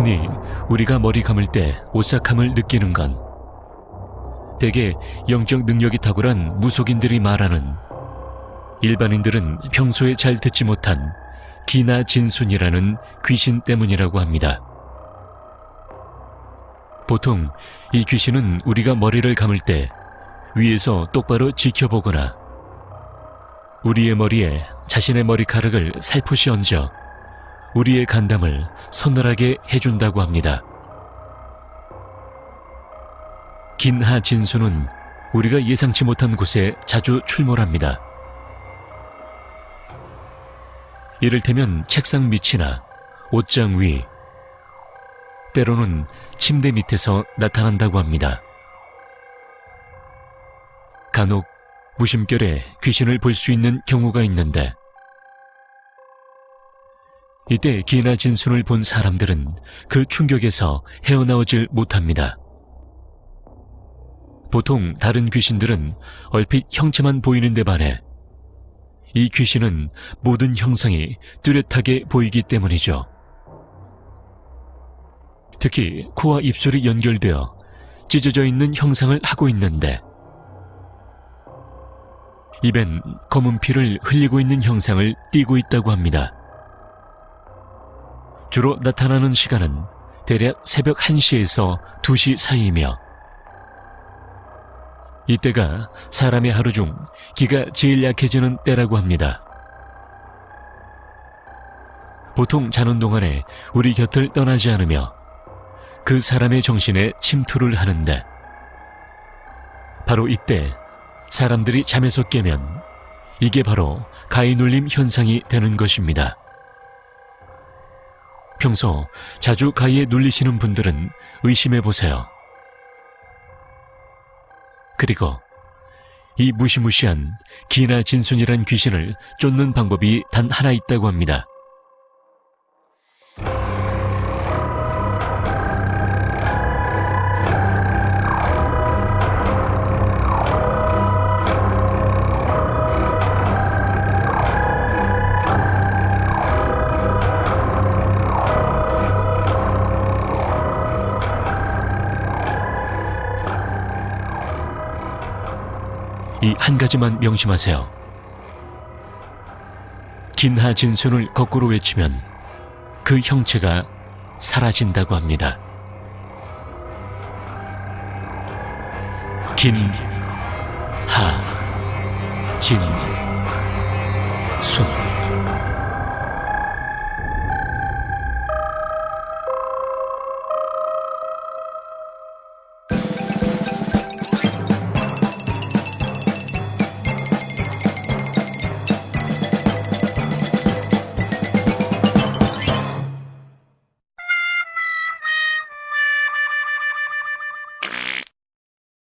흔히 우리가 머리 감을 때 오싹함을 느끼는 건 대개 영적 능력이 탁월한 무속인들이 말하는 일반인들은 평소에 잘 듣지 못한 기나 진순이라는 귀신 때문이라고 합니다. 보통 이 귀신은 우리가 머리를 감을 때 위에서 똑바로 지켜보거나 우리의 머리에 자신의 머리카락을 살포시 얹어 우리의 간담을 서늘하게 해준다고 합니다. 긴하 진수는 우리가 예상치 못한 곳에 자주 출몰합니다. 이를테면 책상 밑이나 옷장 위, 때로는 침대 밑에서 나타난다고 합니다. 간혹 무심결에 귀신을 볼 수 있는 경우가 있는데 이때 기나 진순을 본 사람들은 그 충격에서 헤어나오질 못합니다. 보통 다른 귀신들은 얼핏 형체만 보이는 데 반해 이 귀신은 모든 형상이 뚜렷하게 보이기 때문이죠. 특히 코와 입술이 연결되어 찢어져 있는 형상을 하고 있는데 입엔 검은 피를 흘리고 있는 형상을 띠고 있다고 합니다. 주로 나타나는 시간은 대략 새벽 1시에서 2시 사이이며 이때가 사람의 하루 중 기가 제일 약해지는 때라고 합니다. 보통 자는 동안에 우리 곁을 떠나지 않으며 그 사람의 정신에 침투를 하는데 바로 이때 사람들이 잠에서 깨면 이게 바로 가위 눌림 현상이 되는 것입니다. 평소 자주 가위에 눌리시는 분들은 의심해 보세요. 그리고 이 무시무시한 기나 진순이란 귀신을 쫓는 방법이 단 하나 있다고 합니다. 이 한 가지만 명심하세요. 긴하 진순을 거꾸로 외치면 그 형체가 사라진다고 합니다. 긴, 하, 진, 순.